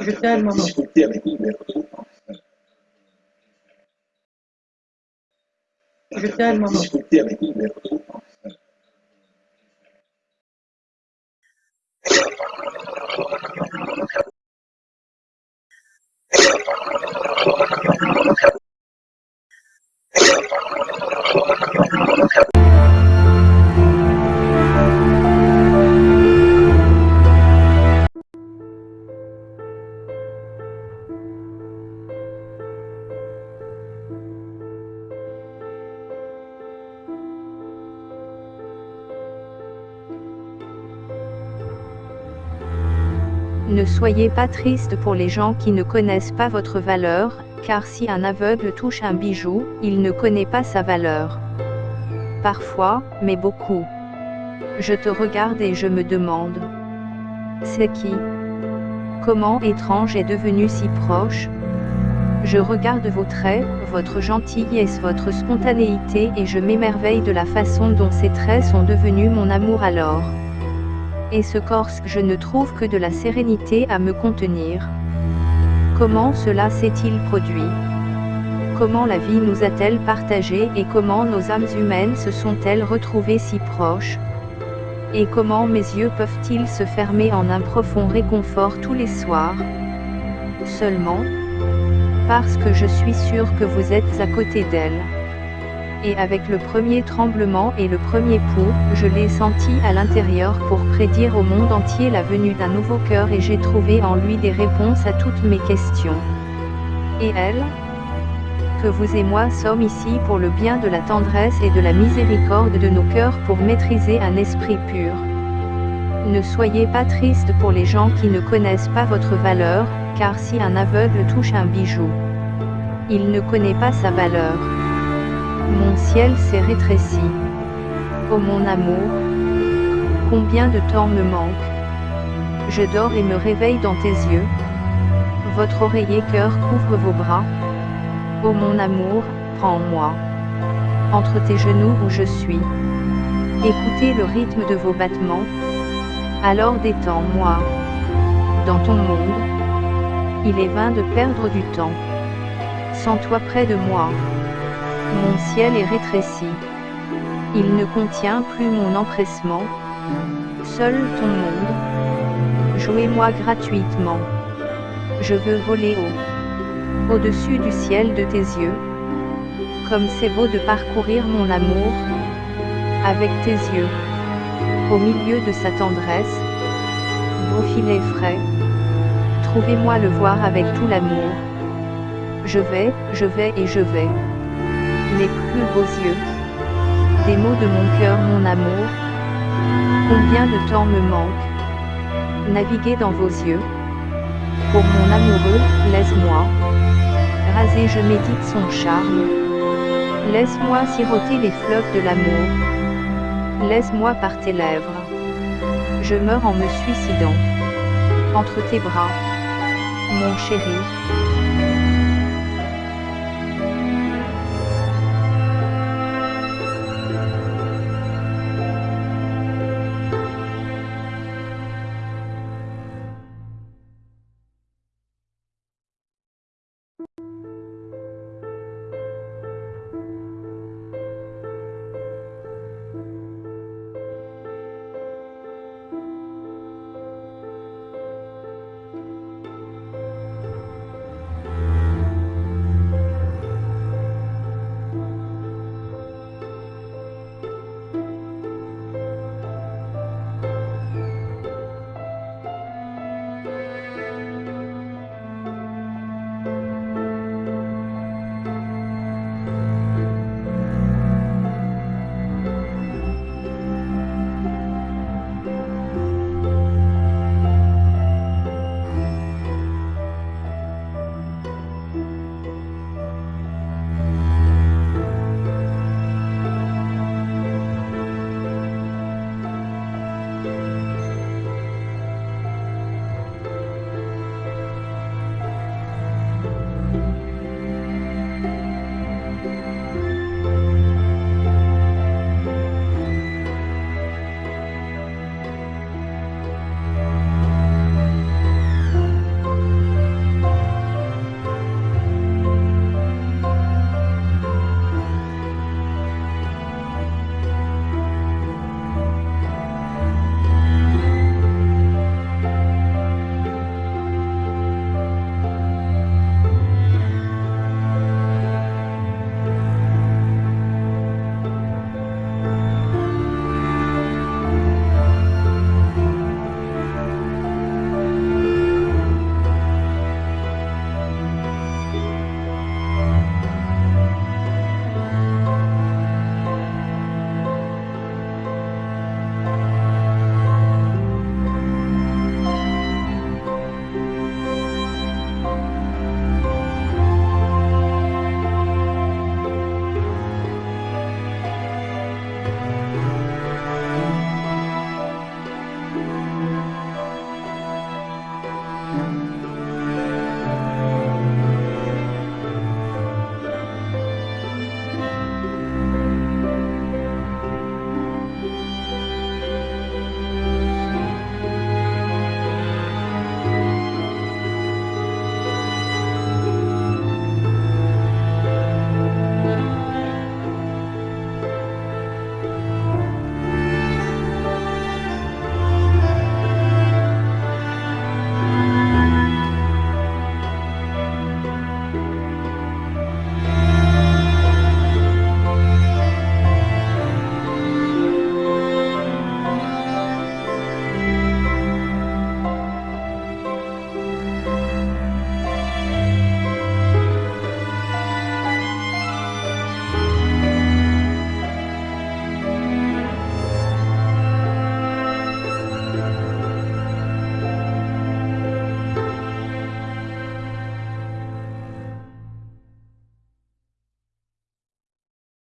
Je t'aime, maman. Je t'aime, maman. Ne soyez pas triste pour les gens qui ne connaissent pas votre valeur, car si un aveugle touche un bijou, il ne connaît pas sa valeur. Parfois, mais beaucoup. Je te regarde et je me demande. C'est qui? Comment étrange est devenu si proche? Je regarde vos traits, votre gentillesse, votre spontanéité et je m'émerveille de la façon dont ces traits sont devenus mon amour alors. Et ce corse, je ne trouve que de la sérénité à me contenir. Comment cela s'est-il produit? Comment la vie nous a-t-elle partagés et comment nos âmes humaines se sont-elles retrouvées si proches? Et comment mes yeux peuvent-ils se fermer en un profond réconfort tous les soirs? Seulement parce que je suis sûr que vous êtes à côté d'elle et avec le premier tremblement et le premier pouls, je l'ai senti à l'intérieur pour prédire au monde entier la venue d'un nouveau cœur et j'ai trouvé en lui des réponses à toutes mes questions. Et elle? Que vous et moi sommes ici pour le bien de la tendresse et de la miséricorde de nos cœurs pour maîtriser un esprit pur. Ne soyez pas triste pour les gens qui ne connaissent pas votre valeur, car si un aveugle touche un bijou, il ne connaît pas sa valeur. Mon ciel s'est rétréci. Oh mon amour, combien de temps me manque. Je dors et me réveille dans tes yeux. Votre oreiller cœur couvre vos bras. Oh mon amour, prends-moi. Entre tes genoux où je suis. Écoutez le rythme de vos battements. Alors détends-moi. Dans ton monde, il est vain de perdre du temps. Sens-toi près de moi. Mon ciel est rétréci. Il ne contient plus mon empressement. Seul ton monde. Jouez-moi gratuitement. Je veux voler haut. Au-dessus du ciel de tes yeux. Comme c'est beau de parcourir mon amour. Avec tes yeux. Au milieu de sa tendresse. Beau filet frais. Trouvez-moi le voir avec tout l'amour. Je vais, je vais et je vais les plus beaux yeux. Des mots de mon cœur, mon amour. Combien de temps me manque Naviguer dans vos yeux. Pour mon amoureux, laisse-moi. Raser, je médite son charme. Laisse-moi siroter les fleuves de l'amour. Laisse-moi par tes lèvres. Je meurs en me suicidant. Entre tes bras. Mon chéri.